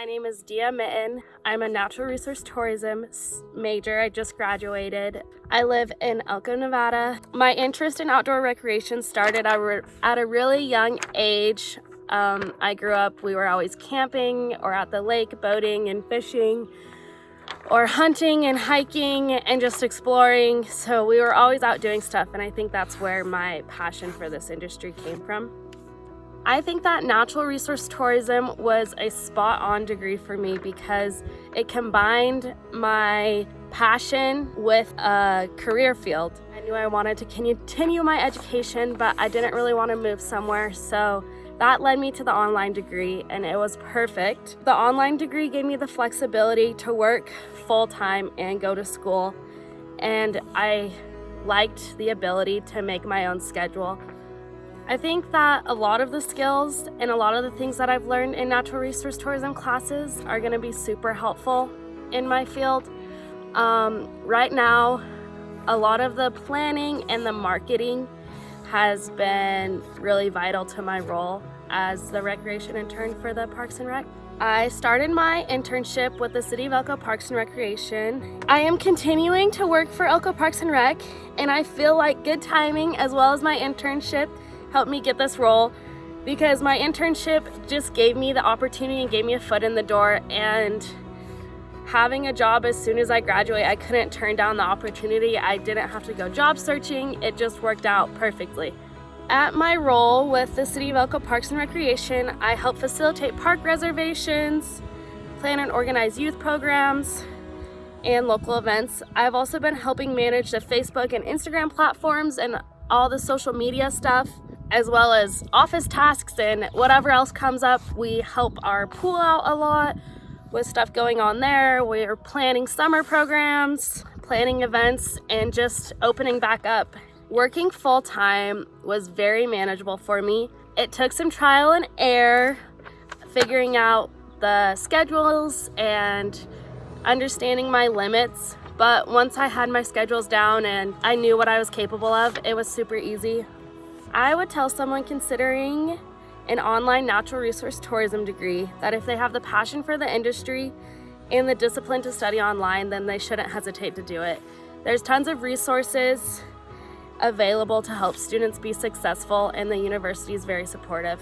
My name is Dia Mitten. I'm a natural resource tourism major. I just graduated. I live in Elko, Nevada. My interest in outdoor recreation started at a really young age. Um, I grew up, we were always camping or at the lake, boating and fishing or hunting and hiking and just exploring. So we were always out doing stuff and I think that's where my passion for this industry came from. I think that natural resource tourism was a spot on degree for me because it combined my passion with a career field. I knew I wanted to continue my education, but I didn't really want to move somewhere. So that led me to the online degree and it was perfect. The online degree gave me the flexibility to work full-time and go to school. And I liked the ability to make my own schedule. I think that a lot of the skills and a lot of the things that I've learned in natural resource tourism classes are gonna be super helpful in my field. Um, right now, a lot of the planning and the marketing has been really vital to my role as the recreation intern for the Parks and Rec. I started my internship with the City of Elko Parks and Recreation. I am continuing to work for Elko Parks and Rec and I feel like good timing as well as my internship helped me get this role because my internship just gave me the opportunity and gave me a foot in the door and having a job as soon as I graduate, I couldn't turn down the opportunity. I didn't have to go job searching. It just worked out perfectly. At my role with the City of Elko Parks and Recreation, I help facilitate park reservations, plan and organize youth programs, and local events. I've also been helping manage the Facebook and Instagram platforms and all the social media stuff as well as office tasks and whatever else comes up. We help our pool out a lot with stuff going on there. We're planning summer programs, planning events, and just opening back up. Working full-time was very manageable for me. It took some trial and error, figuring out the schedules and understanding my limits. But once I had my schedules down and I knew what I was capable of, it was super easy. I would tell someone considering an online natural resource tourism degree that if they have the passion for the industry and the discipline to study online, then they shouldn't hesitate to do it. There's tons of resources available to help students be successful and the university is very supportive.